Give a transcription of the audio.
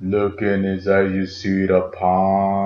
Look in his eyes, you see the palm.